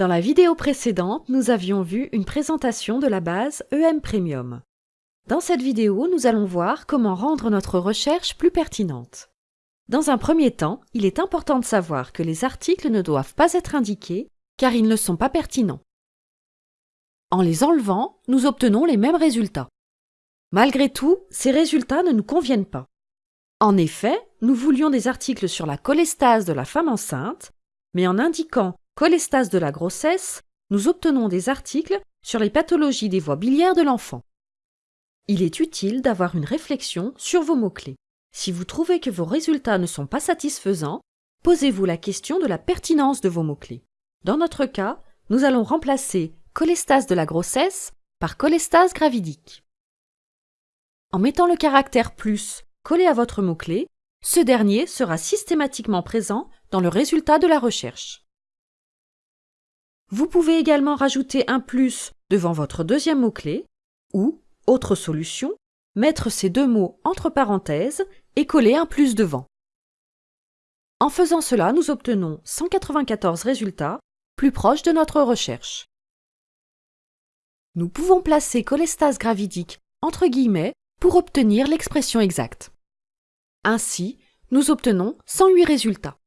Dans la vidéo précédente, nous avions vu une présentation de la base EM Premium. Dans cette vidéo, nous allons voir comment rendre notre recherche plus pertinente. Dans un premier temps, il est important de savoir que les articles ne doivent pas être indiqués car ils ne sont pas pertinents. En les enlevant, nous obtenons les mêmes résultats. Malgré tout, ces résultats ne nous conviennent pas. En effet, nous voulions des articles sur la cholestase de la femme enceinte, mais en indiquant cholestase de la grossesse, nous obtenons des articles sur les pathologies des voies biliaires de l'enfant. Il est utile d'avoir une réflexion sur vos mots-clés. Si vous trouvez que vos résultats ne sont pas satisfaisants, posez-vous la question de la pertinence de vos mots-clés. Dans notre cas, nous allons remplacer cholestase de la grossesse par cholestase gravidique. En mettant le caractère plus collé à votre mot-clé, ce dernier sera systématiquement présent dans le résultat de la recherche. Vous pouvez également rajouter un plus devant votre deuxième mot-clé ou, autre solution, mettre ces deux mots entre parenthèses et coller un plus devant. En faisant cela, nous obtenons 194 résultats plus proches de notre recherche. Nous pouvons placer cholestase gravidique entre guillemets pour obtenir l'expression exacte. Ainsi, nous obtenons 108 résultats.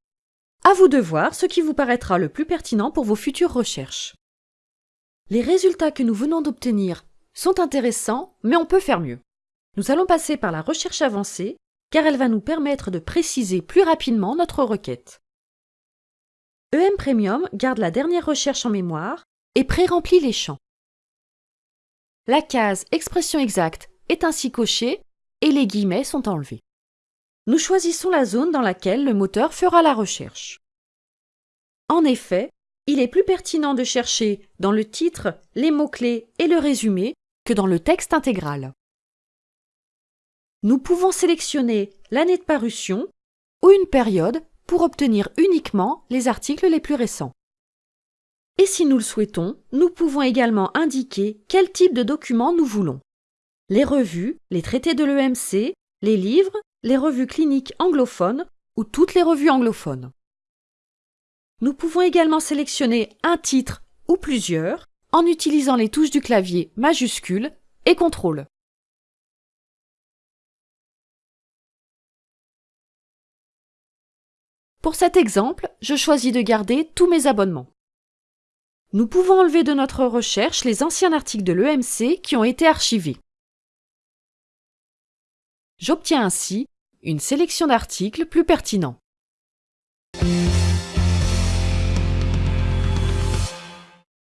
À vous de voir ce qui vous paraîtra le plus pertinent pour vos futures recherches. Les résultats que nous venons d'obtenir sont intéressants, mais on peut faire mieux. Nous allons passer par la recherche avancée, car elle va nous permettre de préciser plus rapidement notre requête. EM Premium garde la dernière recherche en mémoire et pré-remplit les champs. La case Expression exacte est ainsi cochée et les guillemets sont enlevés nous choisissons la zone dans laquelle le moteur fera la recherche. En effet, il est plus pertinent de chercher dans le titre, les mots-clés et le résumé que dans le texte intégral. Nous pouvons sélectionner l'année de parution ou une période pour obtenir uniquement les articles les plus récents. Et si nous le souhaitons, nous pouvons également indiquer quel type de document nous voulons. Les revues, les traités de l'EMC, les livres les revues cliniques anglophones ou toutes les revues anglophones. Nous pouvons également sélectionner un titre ou plusieurs en utilisant les touches du clavier majuscule et contrôle. Pour cet exemple, je choisis de garder tous mes abonnements. Nous pouvons enlever de notre recherche les anciens articles de l'EMC qui ont été archivés. J'obtiens ainsi une sélection d'articles plus pertinents.